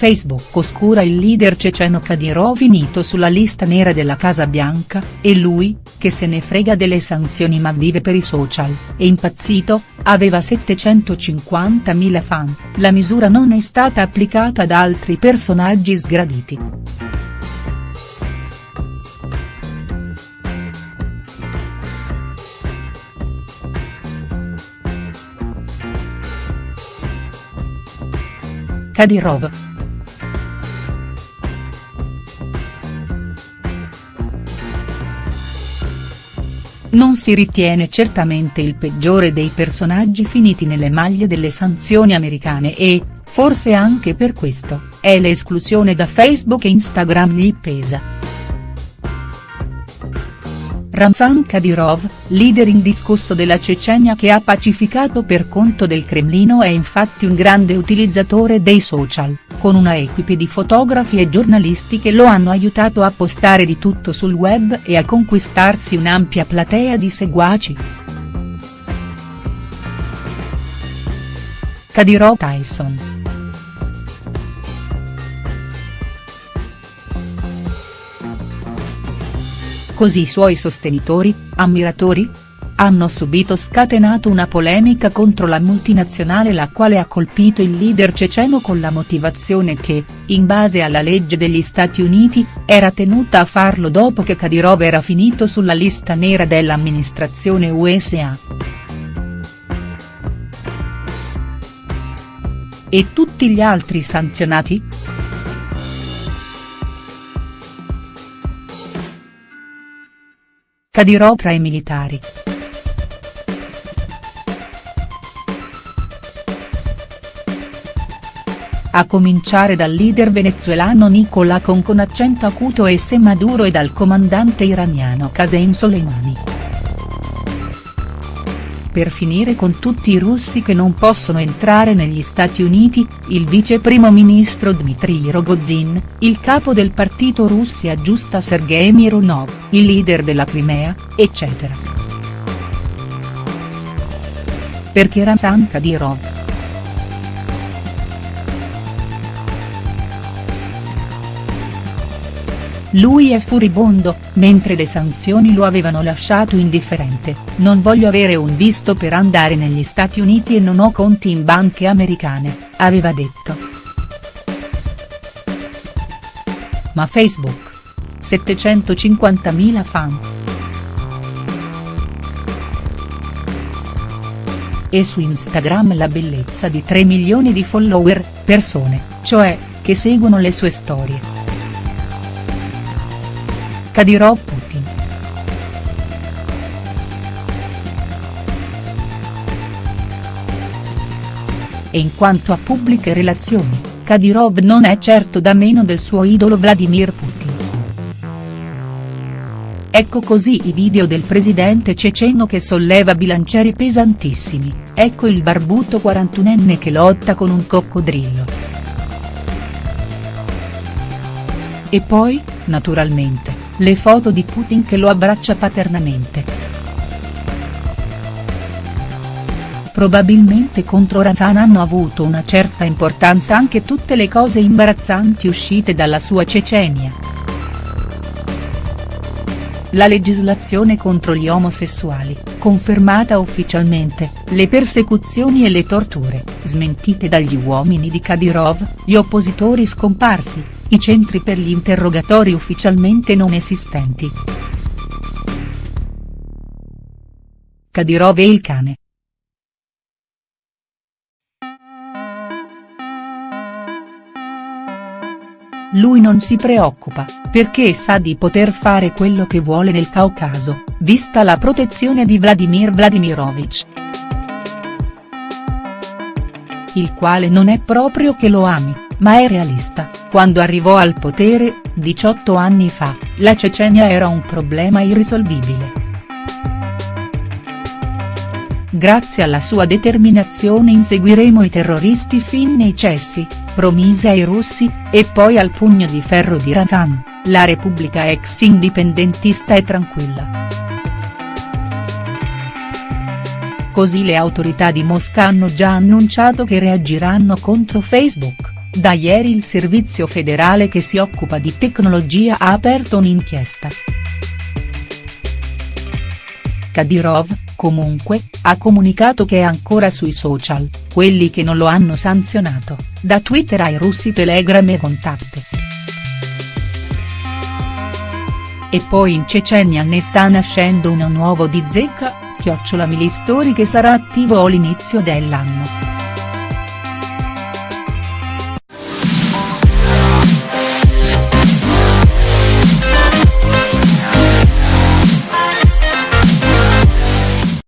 Facebook oscura il leader ceceno Kadyrov finito sulla lista nera della Casa Bianca, e lui, che se ne frega delle sanzioni ma vive per i social, è impazzito, aveva 750.000 fan, la misura non è stata applicata ad altri personaggi sgraditi. Kadyrov non si ritiene certamente il peggiore dei personaggi finiti nelle maglie delle sanzioni americane e, forse anche per questo, è l'esclusione da Facebook e Instagram gli pesa. Ramzan Kadyrov, leader indiscusso della Cecenia che ha pacificato per conto del Cremlino è infatti un grande utilizzatore dei social, con una equipe di fotografi e giornalisti che lo hanno aiutato a postare di tutto sul web e a conquistarsi un'ampia platea di seguaci. Kadyrov Tyson Così i suoi sostenitori, ammiratori? Hanno subito scatenato una polemica contro la multinazionale la quale ha colpito il leader ceceno con la motivazione che, in base alla legge degli Stati Uniti, era tenuta a farlo dopo che Kadyrov era finito sulla lista nera dell'amministrazione USA. E tutti gli altri sanzionati?. Kadyrov tra i militari. A cominciare dal leader venezuelano Nicolà con con accento acuto e se Maduro e dal comandante iraniano Qasem Soleimani per finire con tutti i russi che non possono entrare negli Stati Uniti, il vice primo ministro Dmitry Rogozin, il capo del partito Russia Giusta Sergei Mironov, il leader della Crimea, eccetera. Perché Ramzan Kadyrov Lui è furibondo, mentre le sanzioni lo avevano lasciato indifferente, non voglio avere un visto per andare negli Stati Uniti e non ho conti in banche americane, aveva detto. Ma Facebook. 750.000 fan. E su Instagram la bellezza di 3 milioni di follower, persone, cioè, che seguono le sue storie. Kadyrov Putin. E in quanto a pubbliche relazioni, Kadyrov non è certo da meno del suo idolo Vladimir Putin. Ecco così i video del presidente ceceno che solleva bilancieri pesantissimi, ecco il barbuto 41enne che lotta con un coccodrillo. E poi, naturalmente, le foto di Putin che lo abbraccia paternamente. Probabilmente contro Razan hanno avuto una certa importanza anche tutte le cose imbarazzanti uscite dalla sua Cecenia. La legislazione contro gli omosessuali, confermata ufficialmente, le persecuzioni e le torture, smentite dagli uomini di Kadyrov, gli oppositori scomparsi, i centri per gli interrogatori ufficialmente non esistenti. Kadyrov e il cane. Lui non si preoccupa, perché sa di poter fare quello che vuole nel Caucaso, vista la protezione di Vladimir Vladimirovich. Il quale non è proprio che lo ami, ma è realista, quando arrivò al potere, 18 anni fa, la Cecenia era un problema irrisolvibile. Grazie alla sua determinazione inseguiremo i terroristi fin nei cessi, promise ai russi, e poi al pugno di ferro di Razan, la repubblica ex indipendentista è tranquilla. Così le autorità di Mosca hanno già annunciato che reagiranno contro Facebook Da ieri il servizio federale che si occupa di tecnologia ha aperto un'inchiesta. Kadyrov, comunque, ha comunicato che è ancora sui social, quelli che non lo hanno sanzionato, da Twitter ai russi Telegram e Contact. E poi in Cecenia ne sta nascendo uno nuovo di zecca, chiocciola Milistory che sarà attivo all'inizio dell'anno.